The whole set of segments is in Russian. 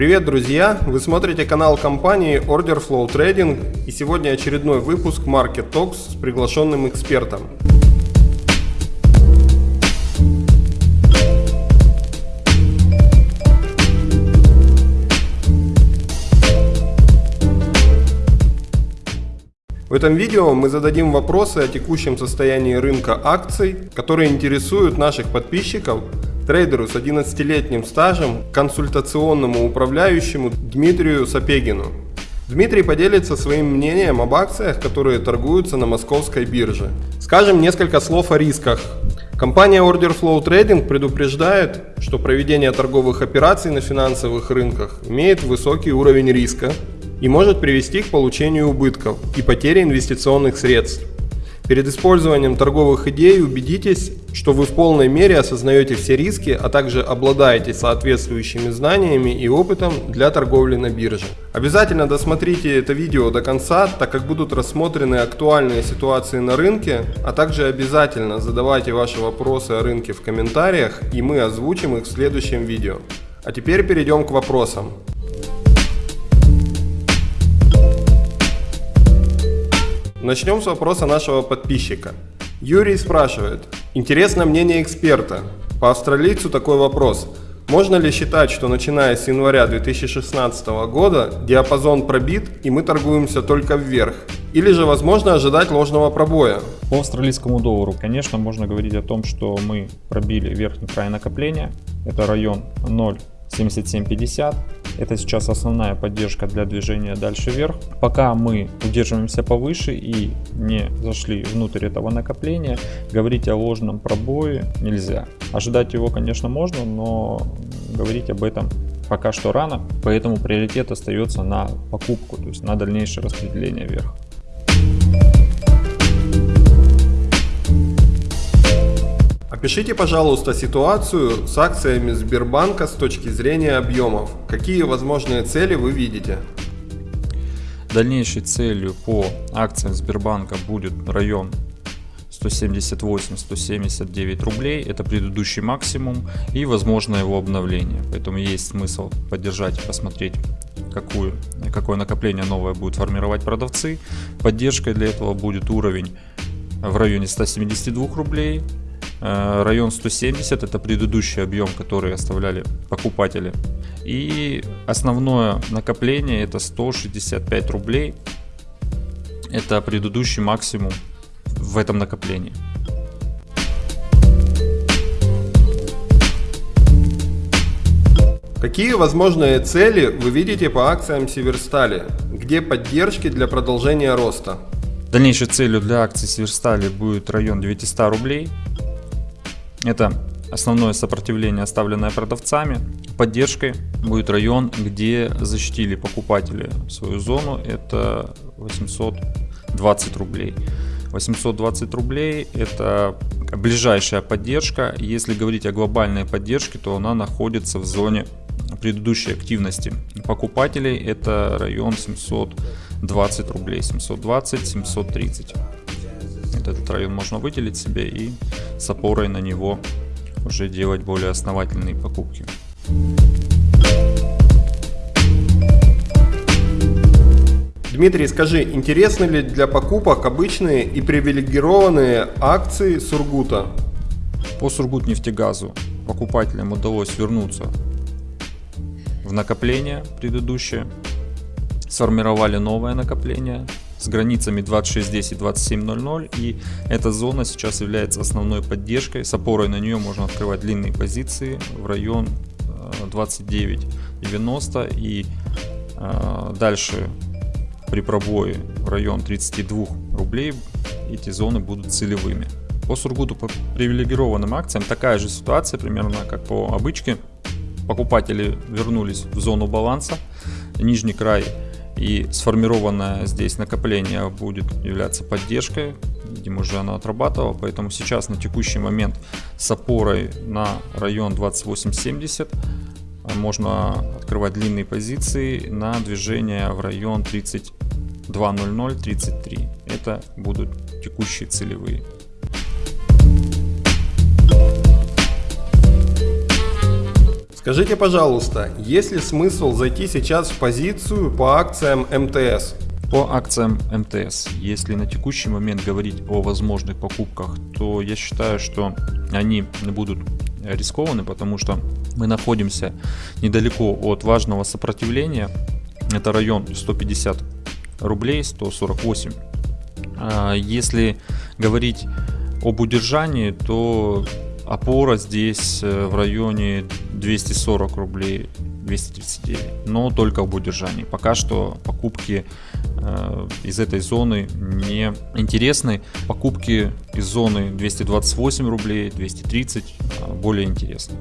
Привет, друзья! Вы смотрите канал компании Order Flow Trading и сегодня очередной выпуск Market Talks с приглашенным экспертом. В этом видео мы зададим вопросы о текущем состоянии рынка акций, которые интересуют наших подписчиков, трейдеру с 11-летним стажем, консультационному управляющему Дмитрию Сапегину. Дмитрий поделится своим мнением об акциях, которые торгуются на московской бирже. Скажем несколько слов о рисках. Компания Order Flow Trading предупреждает, что проведение торговых операций на финансовых рынках имеет высокий уровень риска, и может привести к получению убытков и потере инвестиционных средств. Перед использованием торговых идей убедитесь, что вы в полной мере осознаете все риски, а также обладаете соответствующими знаниями и опытом для торговли на бирже. Обязательно досмотрите это видео до конца, так как будут рассмотрены актуальные ситуации на рынке, а также обязательно задавайте ваши вопросы о рынке в комментариях и мы озвучим их в следующем видео. А теперь перейдем к вопросам. Начнем с вопроса нашего подписчика. Юрий спрашивает. Интересно мнение эксперта. По австралийцу такой вопрос. Можно ли считать, что начиная с января 2016 года диапазон пробит и мы торгуемся только вверх? Или же возможно ожидать ложного пробоя? По австралийскому доллару, конечно, можно говорить о том, что мы пробили верхний край накопления. Это район 0 77.50. Это сейчас основная поддержка для движения дальше вверх. Пока мы удерживаемся повыше и не зашли внутрь этого накопления, говорить о ложном пробое нельзя. Ожидать его, конечно, можно, но говорить об этом пока что рано, поэтому приоритет остается на покупку, то есть на дальнейшее распределение вверх. Опишите, пожалуйста, ситуацию с акциями Сбербанка с точки зрения объемов. Какие возможные цели вы видите? Дальнейшей целью по акциям Сбербанка будет район 178-179 рублей. Это предыдущий максимум и возможно его обновление. Поэтому есть смысл поддержать и посмотреть, какую, какое накопление новое будет формировать продавцы. Поддержкой для этого будет уровень в районе 172 рублей район 170 это предыдущий объем, который оставляли покупатели. И основное накопление это 165 рублей. Это предыдущий максимум в этом накоплении. Какие возможные цели вы видите по акциям Северстали? Где поддержки для продолжения роста? Дальнейшей целью для акций Северстали будет район 900 рублей. Это основное сопротивление, оставленное продавцами. Поддержкой будет район, где защитили покупатели свою зону. Это 820 рублей. 820 рублей это ближайшая поддержка. Если говорить о глобальной поддержке, то она находится в зоне предыдущей активности покупателей. Это район 720 рублей. 720-730 этот район можно выделить себе и с опорой на него уже делать более основательные покупки. Дмитрий, скажи, интересны ли для покупок обычные и привилегированные акции Сургута? По Сургутнефтегазу покупателям удалось вернуться в накопление предыдущее, сформировали новое накопление, с границами 2610 2700 и эта зона сейчас является основной поддержкой. С опорой на нее можно открывать длинные позиции в район 2990 э, и э, дальше при пробое в район 32 рублей эти зоны будут целевыми. По Сургуту по привилегированным акциям такая же ситуация примерно как по обычке. Покупатели вернулись в зону баланса. Нижний край и сформированное здесь накопление будет являться поддержкой. Видимо, уже оно отрабатывало, поэтому сейчас на текущий момент с опорой на район 2870 можно открывать длинные позиции на движение в район 32.00-33. Это будут текущие целевые. Скажите, пожалуйста, есть ли смысл зайти сейчас в позицию по акциям МТС? По акциям МТС, если на текущий момент говорить о возможных покупках, то я считаю, что они будут рискованы, потому что мы находимся недалеко от важного сопротивления. Это район 150 рублей, 148. А если говорить об удержании, то опора здесь э, в районе 240 рублей 239, но только об удержании. Пока что покупки э, из этой зоны не интересны. Покупки из зоны 228 рублей, 230 э, более интересны.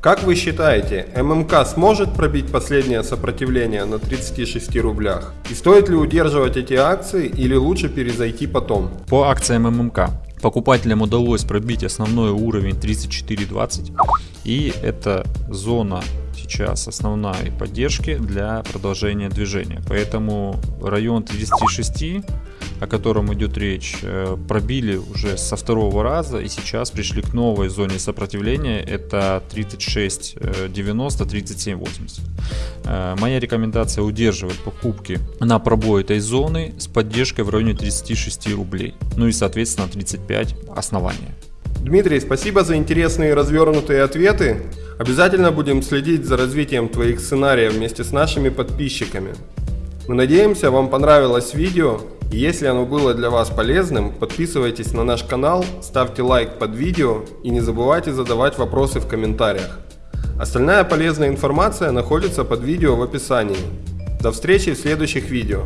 Как вы считаете, ММК сможет пробить последнее сопротивление на 36 рублях? И стоит ли удерживать эти акции или лучше перезайти потом? По акциям ММК покупателям удалось пробить основной уровень 34.20 и это зона сейчас основной поддержки для продолжения движения поэтому район 36 о котором идет речь, э, пробили уже со второго раза и сейчас пришли к новой зоне сопротивления, это 36.90, 37.80. Э, моя рекомендация удерживать покупки на пробой этой зоны с поддержкой в районе 36 рублей, ну и соответственно 35 основания. Дмитрий, спасибо за интересные развернутые ответы. Обязательно будем следить за развитием твоих сценариев вместе с нашими подписчиками. Мы надеемся, вам понравилось видео и если оно было для вас полезным, подписывайтесь на наш канал, ставьте лайк под видео и не забывайте задавать вопросы в комментариях. Остальная полезная информация находится под видео в описании. До встречи в следующих видео.